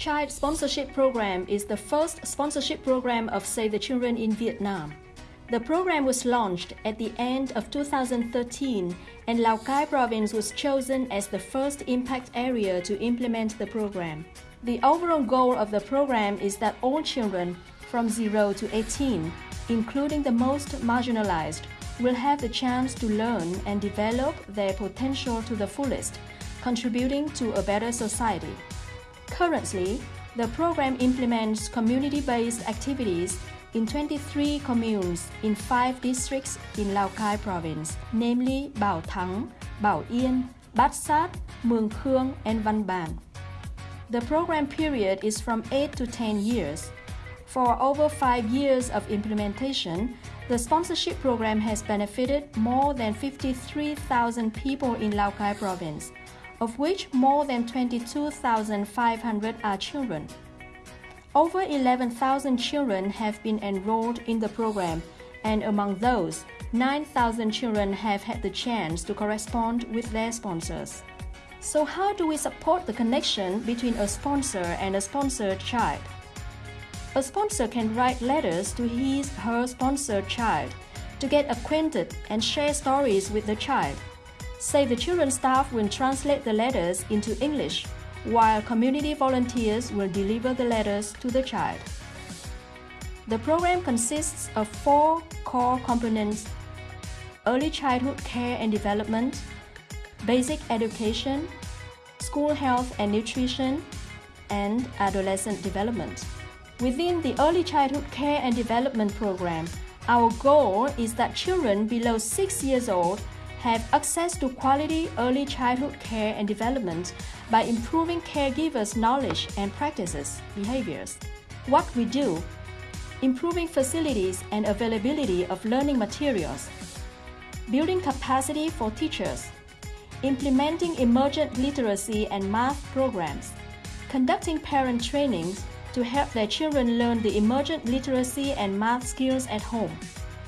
Child Sponsorship Program is the first sponsorship program of Save the Children in Vietnam. The program was launched at the end of 2013 and Lào Cai province was chosen as the first impact area to implement the program. The overall goal of the program is that all children from 0 to 18, including the most marginalized, will have the chance to learn and develop their potential to the fullest, contributing to a better society. Currently, the program implements community-based activities in 23 communes in 5 districts in Lào Cai province, namely Bảo Thắng, Bảo Yên, Bát Xát, Mường Khương, and Văn Bàn. The program period is from 8 to 10 years. For over 5 years of implementation, the sponsorship program has benefited more than 53,000 people in Lào Cai province, of which more than 22,500 are children. Over 11,000 children have been enrolled in the program, and among those, 9,000 children have had the chance to correspond with their sponsors. So how do we support the connection between a sponsor and a sponsored child? A sponsor can write letters to his her sponsored child to get acquainted and share stories with the child. Save the Children staff will translate the letters into English, while community volunteers will deliver the letters to the child. The program consists of four core components early childhood care and development, basic education, school health and nutrition, and adolescent development. Within the Early Childhood Care and Development Program, our goal is that children below 6 years old have access to quality early childhood care and development by improving caregivers' knowledge and practices, behaviors. What we do, improving facilities and availability of learning materials, building capacity for teachers, implementing emergent literacy and math programs, conducting parent trainings to help their children learn the emergent literacy and math skills at home.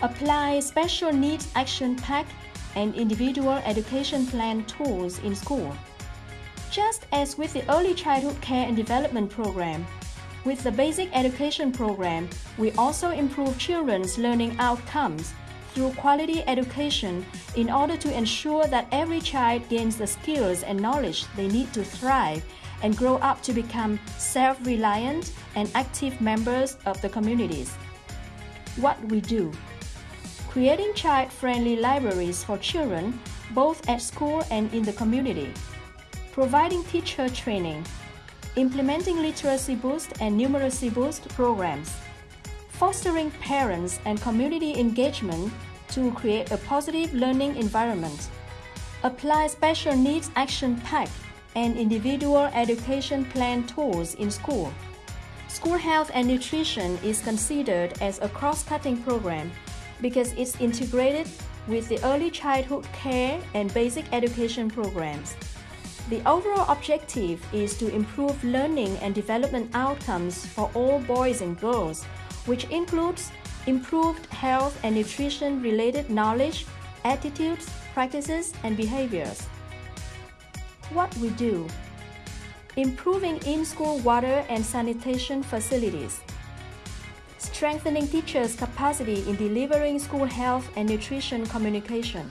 Apply special needs action pack and individual education plan tools in school. Just as with the Early Childhood Care and Development Program, with the Basic Education Program, we also improve children's learning outcomes through quality education in order to ensure that every child gains the skills and knowledge they need to thrive and grow up to become self-reliant and active members of the communities. What we do Creating child-friendly libraries for children both at school and in the community. Providing teacher training. Implementing literacy boost and numeracy boost programs. Fostering parents and community engagement to create a positive learning environment. Apply special needs action pack and individual education plan tools in school. School health and nutrition is considered as a cross-cutting program because it's integrated with the early childhood care and basic education programs. The overall objective is to improve learning and development outcomes for all boys and girls, which includes improved health and nutrition related knowledge, attitudes, practices, and behaviors what we do. Improving in-school water and sanitation facilities. Strengthening teachers' capacity in delivering school health and nutrition communication.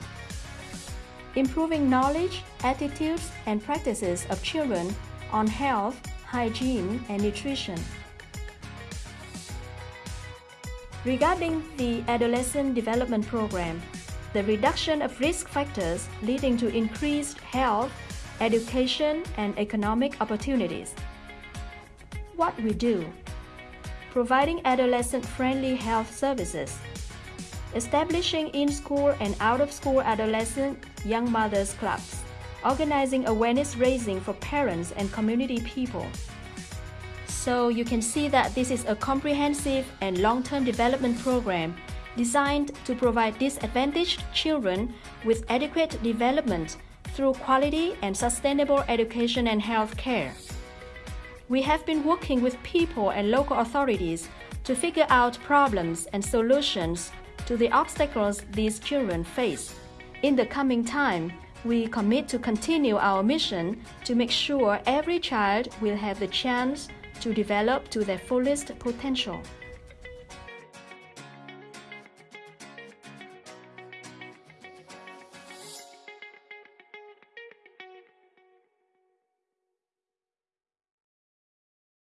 Improving knowledge, attitudes, and practices of children on health, hygiene, and nutrition. Regarding the Adolescent Development Program, the reduction of risk factors leading to increased health education, and economic opportunities. What we do Providing adolescent-friendly health services. Establishing in-school and out-of-school adolescent young mothers clubs. Organizing awareness raising for parents and community people. So you can see that this is a comprehensive and long-term development program designed to provide disadvantaged children with adequate development through quality and sustainable education and health care. We have been working with people and local authorities to figure out problems and solutions to the obstacles these children face. In the coming time, we commit to continue our mission to make sure every child will have the chance to develop to their fullest potential.